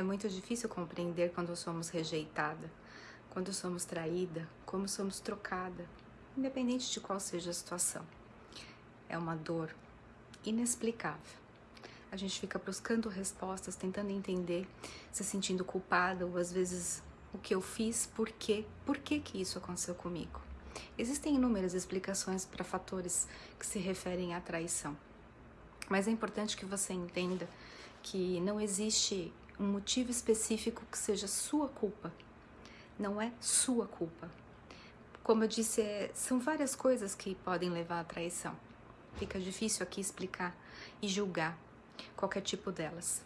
É muito difícil compreender quando somos rejeitada, quando somos traída, como somos trocada, independente de qual seja a situação. É uma dor inexplicável. A gente fica buscando respostas, tentando entender, se sentindo culpada ou às vezes o que eu fiz, por quê, por que que isso aconteceu comigo. Existem inúmeras explicações para fatores que se referem à traição. Mas é importante que você entenda que não existe um motivo específico que seja sua culpa. Não é sua culpa. Como eu disse, é, são várias coisas que podem levar à traição. Fica difícil aqui explicar e julgar qualquer tipo delas.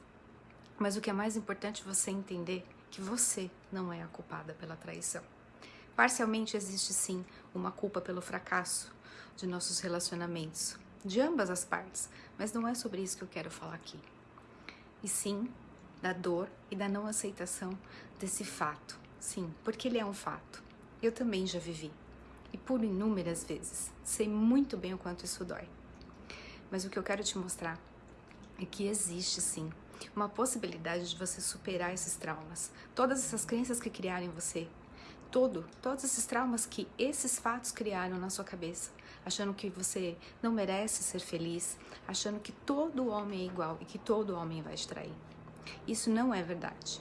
Mas o que é mais importante é você entender que você não é a culpada pela traição. Parcialmente existe sim uma culpa pelo fracasso de nossos relacionamentos, de ambas as partes, mas não é sobre isso que eu quero falar aqui. E sim da dor e da não aceitação desse fato. Sim, porque ele é um fato. Eu também já vivi. E por inúmeras vezes. Sei muito bem o quanto isso dói. Mas o que eu quero te mostrar é que existe sim uma possibilidade de você superar esses traumas. Todas essas crenças que criaram em você. Todo, todos esses traumas que esses fatos criaram na sua cabeça achando que você não merece ser feliz, achando que todo homem é igual e que todo homem vai te trair. Isso não é verdade.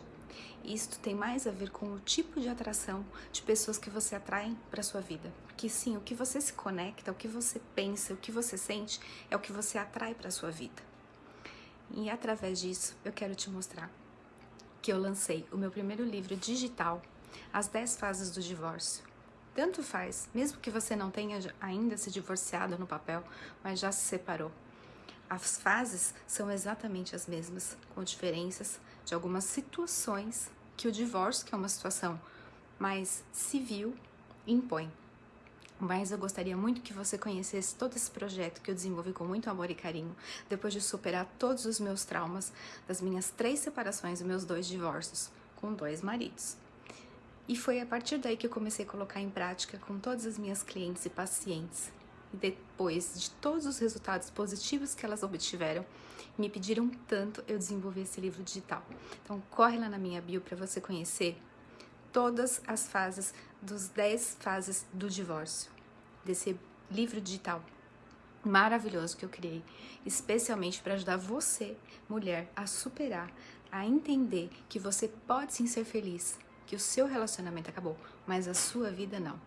Isto tem mais a ver com o tipo de atração de pessoas que você atrai para sua vida. Porque sim, o que você se conecta, o que você pensa, o que você sente é o que você atrai para sua vida. E através disso, eu quero te mostrar que eu lancei o meu primeiro livro digital, As 10 Fases do Divórcio. Tanto faz, mesmo que você não tenha ainda se divorciado no papel, mas já se separou. As fases são exatamente as mesmas, com diferenças de algumas situações que o divórcio, que é uma situação mais civil, impõe. Mas eu gostaria muito que você conhecesse todo esse projeto que eu desenvolvi com muito amor e carinho, depois de superar todos os meus traumas das minhas três separações e meus dois divórcios, com dois maridos. E foi a partir daí que eu comecei a colocar em prática com todas as minhas clientes e pacientes. Depois de todos os resultados positivos que elas obtiveram, me pediram tanto eu desenvolver esse livro digital. Então corre lá na minha bio para você conhecer todas as fases dos 10 fases do divórcio, desse livro digital maravilhoso que eu criei, especialmente para ajudar você, mulher, a superar, a entender que você pode sim ser feliz, que o seu relacionamento acabou, mas a sua vida não.